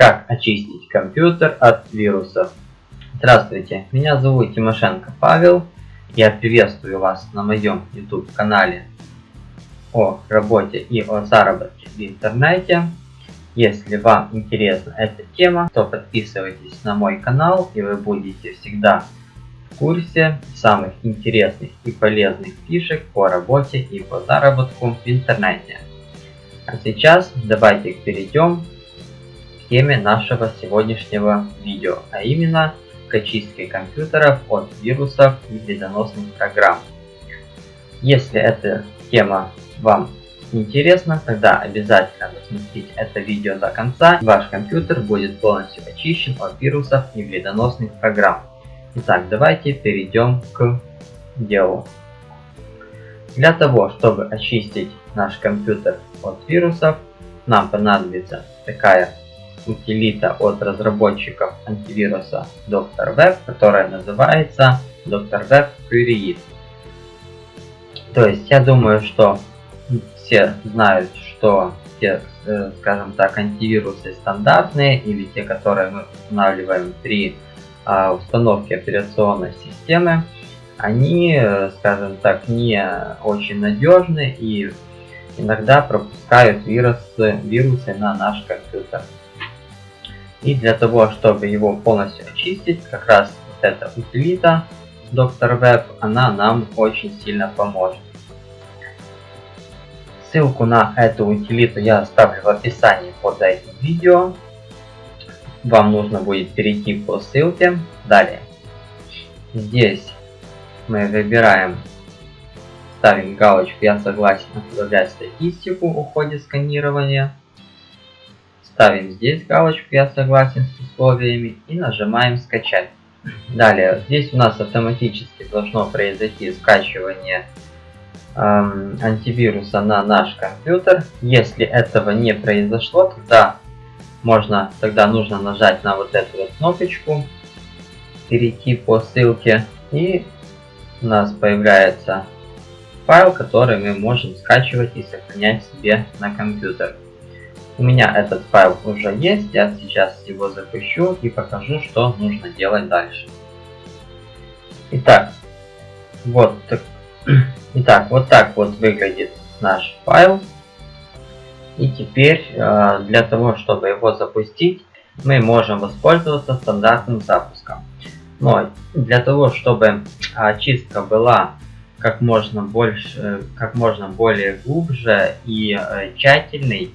Как очистить компьютер от вирусов. Здравствуйте, меня зовут Тимошенко Павел. Я приветствую вас на моем YouTube канале о работе и о заработке в интернете. Если вам интересна эта тема, то подписывайтесь на мой канал и вы будете всегда в курсе самых интересных и полезных фишек по работе и по заработку в интернете. А сейчас давайте перейдем теме нашего сегодняшнего видео, а именно к очистке компьютеров от вирусов и вредоносных программ. Если эта тема вам интересно, тогда обязательно досмотрите это видео до конца. Ваш компьютер будет полностью очищен от вирусов и вредоносных программ. Итак, давайте перейдем к делу. Для того, чтобы очистить наш компьютер от вирусов, нам понадобится такая утилита от разработчиков антивируса Dr. Web, которая называется Dr. Web Query. То есть я думаю, что все знают, что те, э, скажем так, антивирусы стандартные или те, которые мы устанавливаем при а, установке операционной системы, они, э, скажем так, не очень надежны и иногда пропускают вирусы, вирусы на наш компьютер. И для того, чтобы его полностью очистить, как раз вот эта утилита Dr. Web, она нам очень сильно поможет. Ссылку на эту утилиту я оставлю в описании под этим видео. Вам нужно будет перейти по ссылке. Далее. Здесь мы выбираем, ставим галочку «Я согласен отправлять статистику о ходе сканирования». Ставим здесь галочку «Я согласен с условиями» и нажимаем «Скачать». Далее, здесь у нас автоматически должно произойти скачивание эм, антивируса на наш компьютер. Если этого не произошло, тогда можно, тогда нужно нажать на вот эту вот кнопочку, перейти по ссылке и у нас появляется файл, который мы можем скачивать и сохранять себе на компьютер. У меня этот файл уже есть, я сейчас его запущу и покажу, что нужно делать дальше. Итак, вот, так, итак, вот так вот выглядит наш файл. И теперь э, для того, чтобы его запустить, мы можем воспользоваться стандартным запуском. Но для того, чтобы очистка была как можно больше, как можно более глубже и э, тщательной,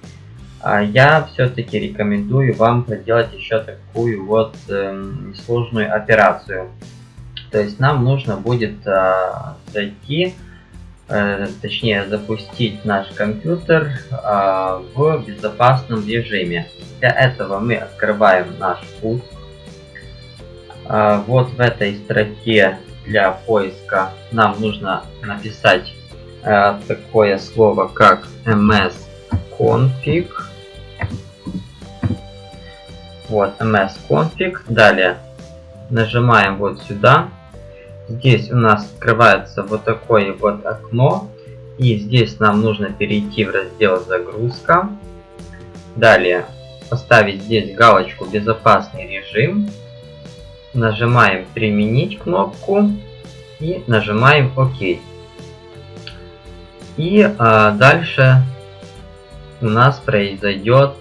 я все-таки рекомендую вам проделать еще такую вот э, сложную операцию. То есть нам нужно будет э, зайти, э, точнее запустить наш компьютер э, в безопасном режиме. Для этого мы открываем наш. Э, вот в этой строке для поиска нам нужно написать э, такое слово как msconfig вот, msconfig. Далее нажимаем вот сюда. Здесь у нас открывается вот такое вот окно. И здесь нам нужно перейти в раздел загрузка. Далее поставить здесь галочку безопасный режим. Нажимаем применить кнопку и нажимаем ОК. И а, дальше у нас произойдет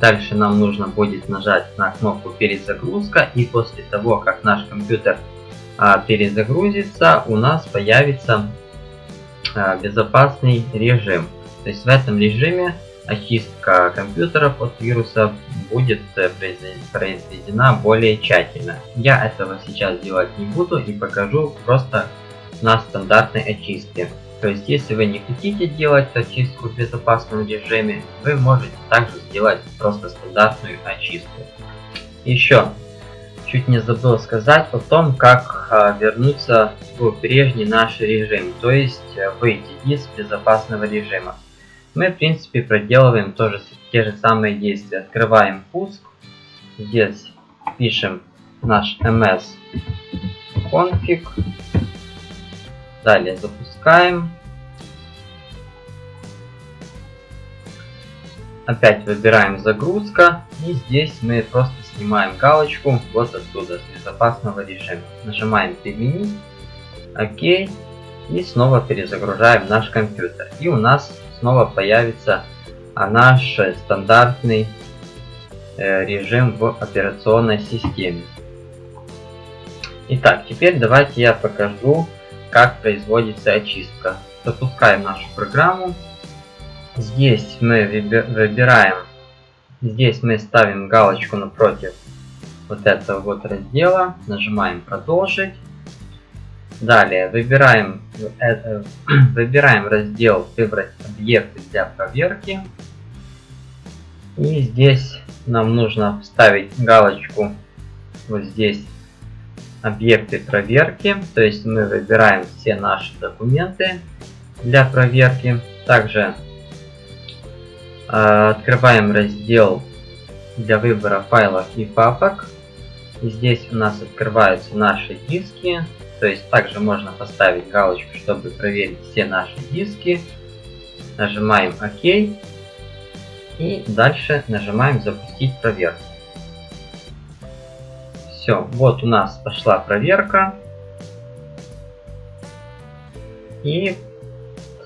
Дальше нам нужно будет нажать на кнопку перезагрузка и после того, как наш компьютер а, перезагрузится, у нас появится а, безопасный режим. То есть в этом режиме очистка компьютеров от вирусов будет э, произведена более тщательно. Я этого сейчас делать не буду и покажу просто на стандартной очистке. То есть, если вы не хотите делать очистку в безопасном режиме, вы можете также сделать просто стандартную очистку. Еще, чуть не забыл сказать о том, как а, вернуться в прежний наш режим, то есть э, выйти из безопасного режима. Мы, в принципе, проделываем тоже те же самые действия. Открываем пуск, здесь пишем наш ms config Далее запускаем. опять выбираем загрузка и здесь мы просто снимаем галочку вот отсюда с безопасного режима. Нажимаем применить, ОК и снова перезагружаем наш компьютер. И у нас снова появится наш стандартный э, режим в операционной системе. Итак, теперь давайте я покажу, как производится очистка. Запускаем нашу программу. Здесь мы выбираем, здесь мы ставим галочку напротив вот этого вот раздела, нажимаем продолжить. Далее выбираем, э, выбираем раздел «Выбрать объекты для проверки». И здесь нам нужно вставить галочку вот здесь «Объекты проверки». То есть мы выбираем все наши документы для проверки. Также э, открываем раздел для выбора файлов и папок. И здесь у нас открываются наши диски то есть также можно поставить галочку, чтобы проверить все наши диски. Нажимаем ОК. И дальше нажимаем запустить проверку. Все, вот у нас пошла проверка. И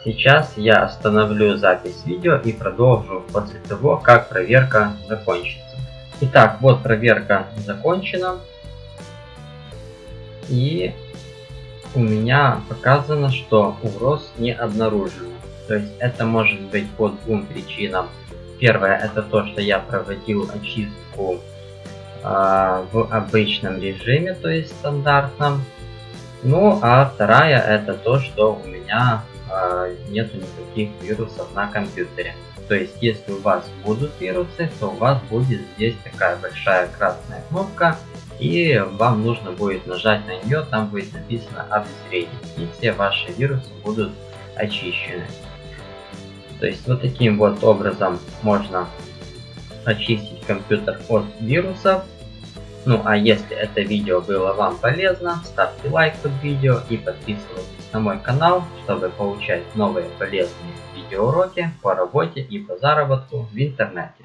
сейчас я остановлю запись видео и продолжу после того, как проверка закончится. Итак, вот проверка закончена. И у меня показано, что угроз не обнаружено. То есть это может быть по двум причинам. Первое это то, что я проводил очистку в обычном режиме, то есть стандартном. Ну а вторая это то, что у меня э, нету никаких вирусов на компьютере. То есть если у вас будут вирусы, то у вас будет здесь такая большая красная кнопка и вам нужно будет нажать на нее, там будет написано обезвредить, и все ваши вирусы будут очищены. То есть вот таким вот образом можно очистить компьютер от вирусов. Ну а если это видео было вам полезно, ставьте лайк под видео и подписывайтесь на мой канал, чтобы получать новые полезные видеоуроки по работе и по заработку в интернете.